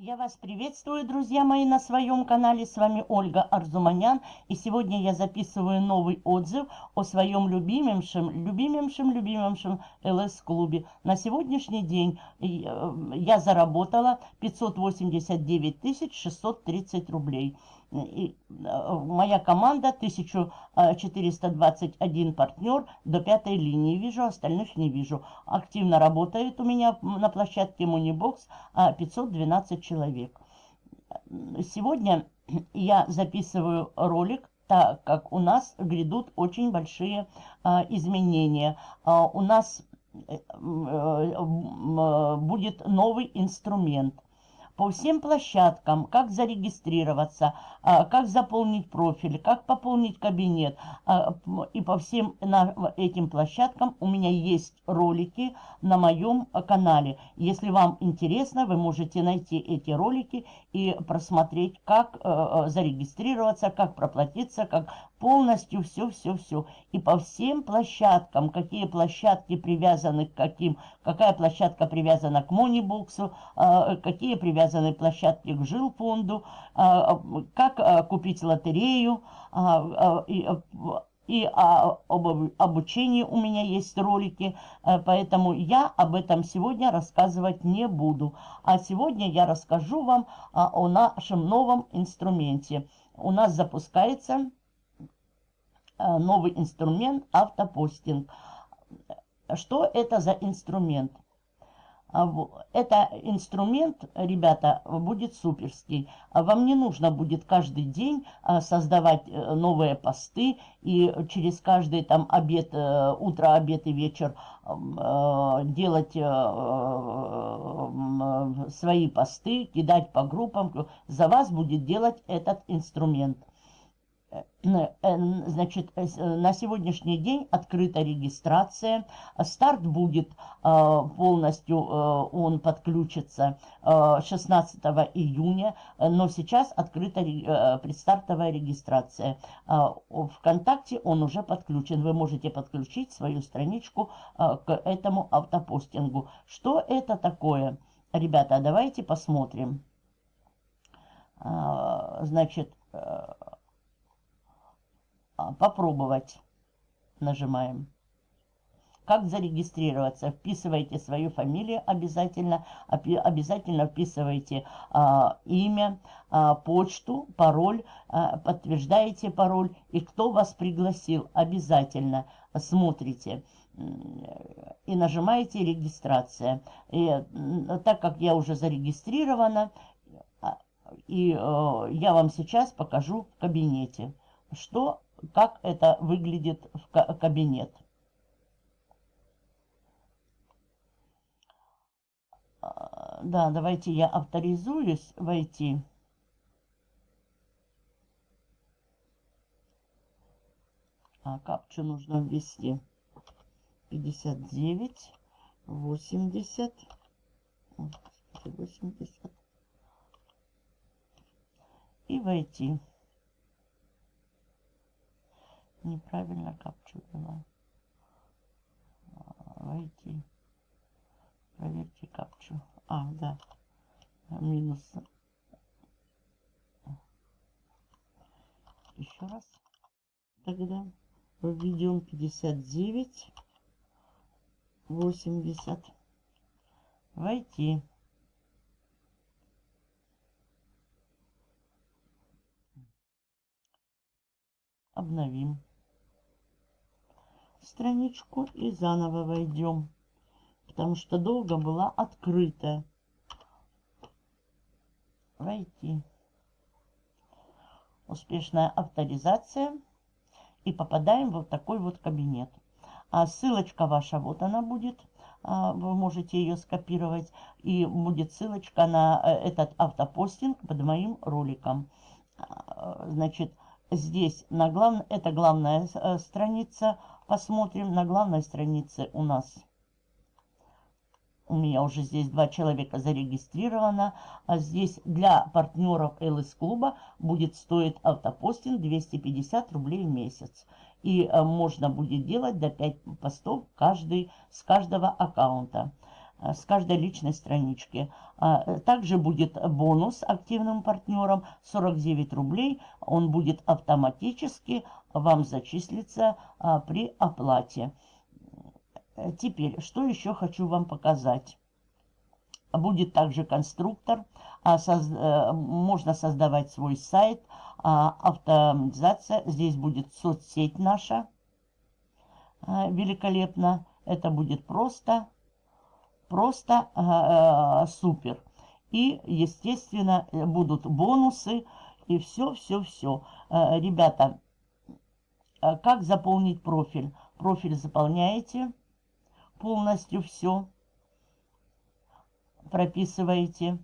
Я вас приветствую, друзья мои, на своем канале. С вами Ольга Арзуманян. И сегодня я записываю новый отзыв о своем любимейшем, любимейшем, любимейшем ЛС-клубе. На сегодняшний день э, я заработала 589 630 рублей. И э, моя команда 1421 партнер до пятой линии. Вижу, остальных не вижу. Активно работает у меня на площадке Moneybox 512 человек. Сегодня я записываю ролик, так как у нас грядут очень большие изменения. У нас э, э, будет новый инструмент – по всем площадкам, как зарегистрироваться, а, как заполнить профиль, как пополнить кабинет. А, и по всем этим площадкам у меня есть ролики на моем канале. Если вам интересно, вы можете найти эти ролики и просмотреть, как э, зарегистрироваться, как проплатиться, как полностью все-все-все. И по всем площадкам, какие площадки привязаны к каким, какая площадка привязана к Монибоксу, а, какие привязаны площадки к жилфонду, а, как а, купить лотерею, и, об обучении у меня есть ролики, поэтому я об этом сегодня рассказывать не буду. А сегодня я расскажу вам о нашем новом инструменте. У нас запускается новый инструмент автопостинг. Что это за инструмент? А, это инструмент, ребята, будет суперский. А вам не нужно будет каждый день а, создавать э, новые посты и через каждый там обед, э, утро, обед и вечер делать свои посты, кидать по группам. За вас будет делать этот инструмент. Э, значит, э, на сегодняшний день открыта регистрация. Старт будет полностью, э, он подключится 16 июня, но сейчас открыта предстартовая регистрация. Вконтакте он уже подключен. Вы можете подключить свою страничку к этому автопостингу. Что это такое? Ребята, давайте посмотрим. Значит, а, попробовать. Нажимаем. Как зарегистрироваться? Вписывайте свою фамилию обязательно. Обязательно вписывайте а, имя, а, почту, пароль. А, подтверждаете пароль. И кто вас пригласил. Обязательно смотрите и нажимаете регистрация. И, так как я уже зарегистрирована, а, и э, я вам сейчас покажу в кабинете, что как это выглядит в кабинет. А, да, давайте я авторизуюсь войти. А капчу нужно ввести. 59, 80, 80 и войти неправильно капчу ввела. Войти. Проверьте капчу. А, да. Минус. Еще раз. Тогда введем 59. 80. Войти. Обновим страничку и заново войдем, потому что долго была открыта. Войти. Успешная авторизация. И попадаем в вот такой вот кабинет. А ссылочка ваша, вот она будет. А, вы можете ее скопировать. И будет ссылочка на э, этот автопостинг под моим роликом. А, значит, здесь на глав... это главная э, страница Посмотрим на главной странице у нас. У меня уже здесь два человека зарегистрировано. А здесь для партнеров ЛС клуба будет стоить автопостинг 250 рублей в месяц. И э, можно будет делать до 5 постов каждый, с каждого аккаунта. А, с каждой личной странички. А, также будет бонус активным партнерам 49 рублей. Он будет автоматически вам зачислиться а, при оплате. Теперь, что еще хочу вам показать. Будет также конструктор. Э, можно создавать свой сайт. Автоматизация. Здесь будет соцсеть наша. Великолепно. Это будет просто просто э, супер. И, естественно, будут бонусы и все-все-все. Э, ребята, э, как заполнить профиль? Профиль заполняете полностью все, прописываете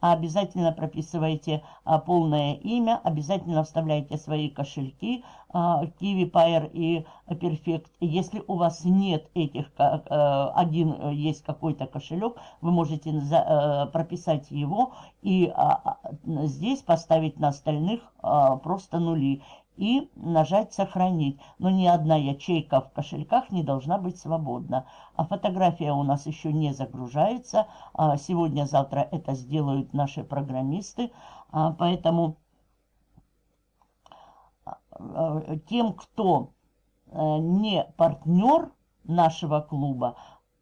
обязательно прописывайте а, полное имя, обязательно вставляйте свои кошельки а, Kiwi, Pair и Perfect. Если у вас нет этих, а, один э, есть какой-то кошелек, вы можете а, прописать его и здесь поставить на остальных просто нули и нажать «Сохранить». Но ни одна ячейка в кошельках не должна быть свободна. А фотография у нас еще не загружается. А Сегодня-завтра это сделают наши программисты. А, поэтому а, тем, кто э, не партнер нашего клуба,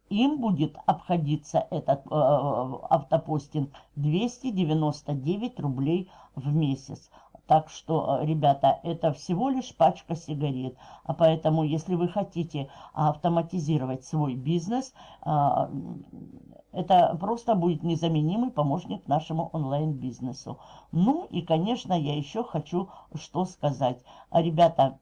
им будет обходиться этот э, автопостинг 299 рублей в месяц. Так что, э, ребята, это всего лишь пачка сигарет. А поэтому, если вы хотите автоматизировать свой бизнес, а, это просто будет незаменимый помощник нашему онлайн-бизнесу. Ну и, конечно, я еще хочу что сказать. Ребята,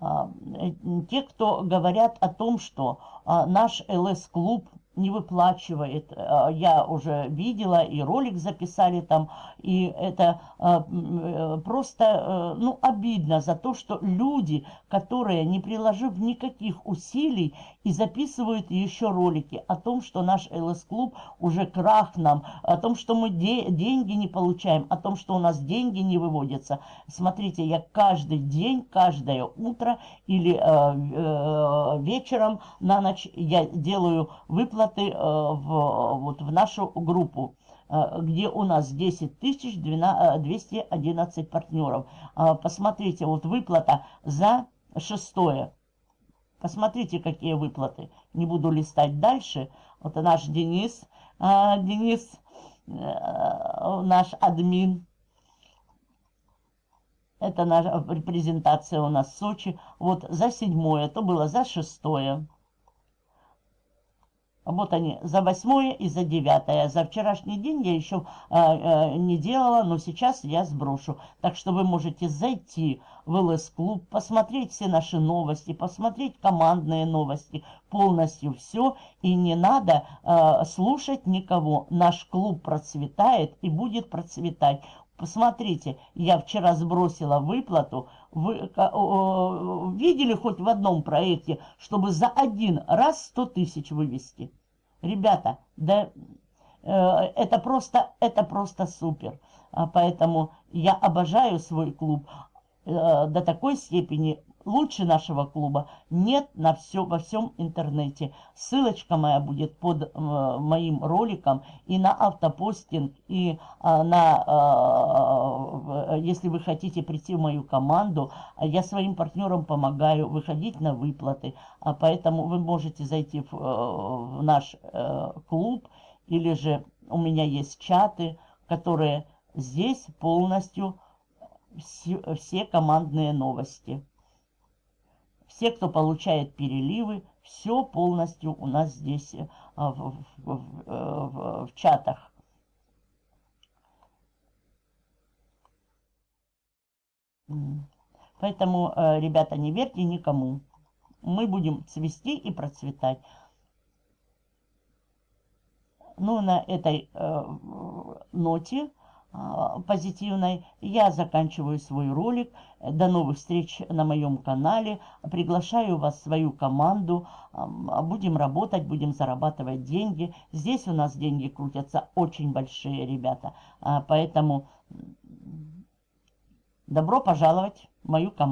а, э, те, кто говорят о том, что а, наш ЛС-клуб не выплачивает. А, я уже видела, и ролик записали там, и это а, э, просто, э, ну, обидно за то, что люди, которые, не приложив никаких усилий, и записывают еще ролики о том, что наш ЛС-клуб уже крах нам, о том, что мы де деньги не получаем, о том, что у нас деньги не выводятся. Смотрите, я каждый день, каждое утро или э, э, вечером на ночь я делаю выплаты выплаты э, в, вот, в нашу группу э, где у нас 10 тысяч 211 э, партнеров. Посмотрите, вот выплата за шестое. Посмотрите, какие выплаты. Не буду листать дальше. Вот наш Денис, Денис, наш админ. Это наша презентация у нас в Сочи. Вот за седьмое, то было за шестое. Вот они, за восьмое и за девятое. За вчерашний день я еще э, э, не делала, но сейчас я сброшу. Так что вы можете зайти в ЛС-клуб, посмотреть все наши новости, посмотреть командные новости, полностью все. И не надо э, слушать никого. Наш клуб процветает и будет процветать. Посмотрите, я вчера сбросила выплату. Вы видели хоть в одном проекте, чтобы за один раз 100 тысяч вывести? Ребята, да э, это просто, это просто супер. А поэтому я обожаю свой клуб э, до такой степени, лучше нашего клуба нет на все, во всем интернете. Ссылочка моя будет под э, моим роликом и на автопостинг, и э, на, э, если вы хотите прийти в мою команду, я своим партнерам помогаю выходить на выплаты. А поэтому вы можете зайти в, в наш э, клуб, или же у меня есть чаты, которые здесь полностью все, все командные новости все, кто получает переливы, все полностью у нас здесь э, в, в, в, в, в чатах. Поэтому, э, ребята, не верьте никому. Мы будем цвести и процветать. Ну, на этой э, ноте позитивной. Я заканчиваю свой ролик. До новых встреч на моем канале. Приглашаю вас в свою команду. Будем работать, будем зарабатывать деньги. Здесь у нас деньги крутятся очень большие, ребята. А, поэтому добро пожаловать в мою команду.